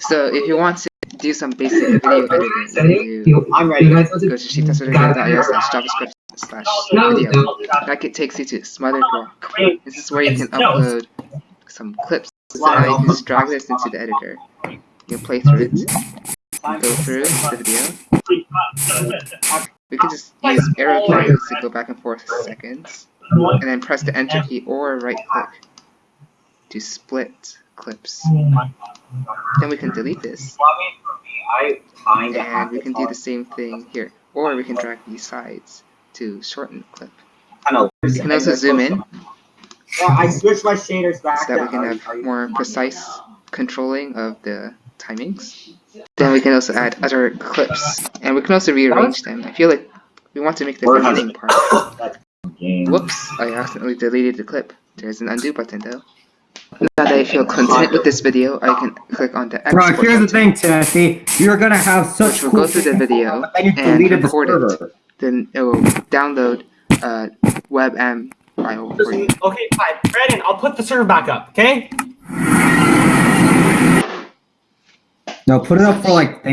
So if you want to do some basic video editing, you I'm ready. go to sheettutorial.io slash javascript slash video. That it takes you to Smothered Rock. This is where you can upload some clips. So now you can just drag this into the editor. You play through it, go through the video. We can just use arrow keys to go back and forth seconds, and then press the enter key or right click to split clips. Then we can delete this, and we can do the same thing here. Or we can drag these sides to shorten the clip. Kinda We can also zoom in Yeah, I switched my shaders back. so that we can have more precise controlling of the timings. Then we can also add other clips, and we can also rearrange them. I feel like we want to make the Where has- beginning part. Whoops, I accidentally deleted the clip. There's an undo button though. Now that I feel content with this video, I can click on the Bro, export here's the thing, Timothy. You're gonna have such Which will cool go through the video but then you and deleted the record it. Then it will download uh, a WebM file for you. Okay, fine. Brandon, I'll put the server back up, okay? No, put it up for like